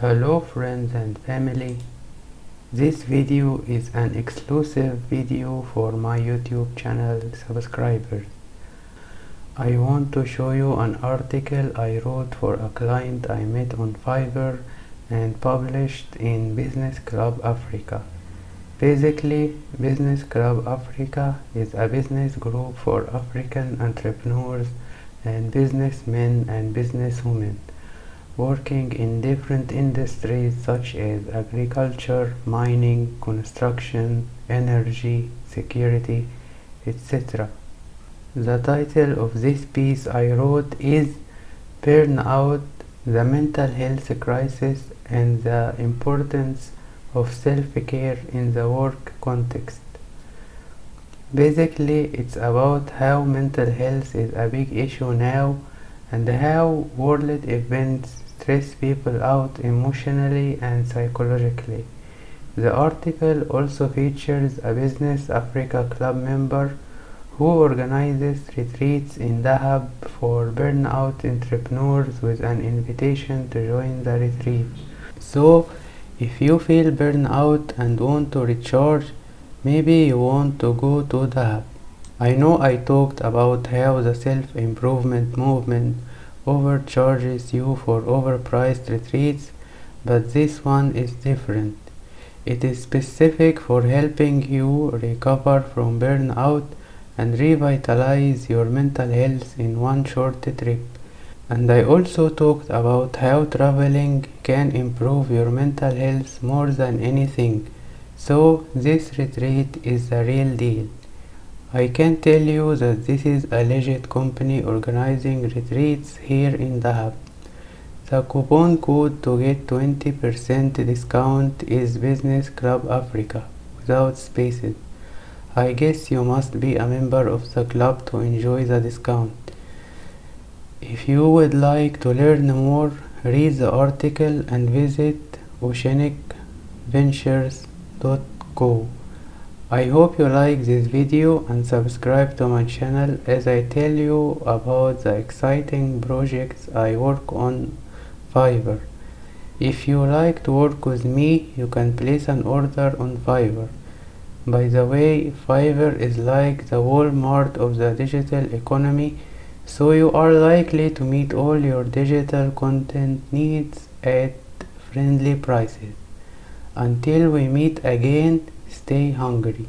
Hello friends and family. This video is an exclusive video for my YouTube channel subscribers. I want to show you an article I wrote for a client I met on Fiverr and published in Business Club Africa. Basically, Business Club Africa is a business group for African entrepreneurs and businessmen and businesswomen working in different industries such as agriculture, mining, construction, energy, security, etc. The title of this piece I wrote is Burnout, the mental health crisis and the importance of self-care in the work context. Basically, it's about how mental health is a big issue now and how world events stress people out emotionally and psychologically. The article also features a Business Africa Club member who organizes retreats in Dahab for burnout entrepreneurs with an invitation to join the retreat. So, if you feel burnout and want to recharge, maybe you want to go to Dahab. I know I talked about how the self-improvement movement overcharges you for overpriced retreats, but this one is different. It is specific for helping you recover from burnout and revitalize your mental health in one short trip. And I also talked about how traveling can improve your mental health more than anything. So this retreat is the real deal. I can tell you that this is a legit company organizing retreats here in Dahab. The coupon code to get 20% discount is Business Club Africa without spaces. I guess you must be a member of the club to enjoy the discount. If you would like to learn more, read the article and visit oceanicventures.co. I hope you like this video and subscribe to my channel as I tell you about the exciting projects I work on Fiverr. If you like to work with me, you can place an order on Fiverr. By the way, Fiverr is like the Walmart of the digital economy, so you are likely to meet all your digital content needs at friendly prices. Until we meet again, stay hungry.